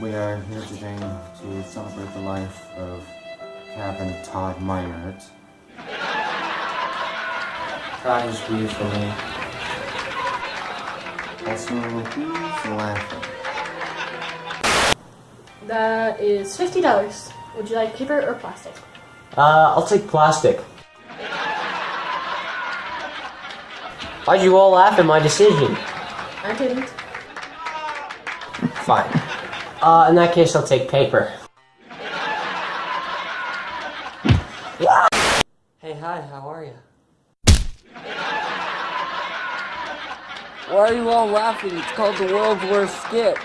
We are here today to celebrate the life of Captain Todd Meinert. Todd is grieved for me. Also, who's laughing? That is fifty dollars. Would you like paper or plastic? Uh, I'll take plastic. Why'd you all laugh at my decision? I didn't. Fine. Uh, in that case, I'll take paper. Hey, hi, how are you? Why are you all laughing? It's called the world's worst skit.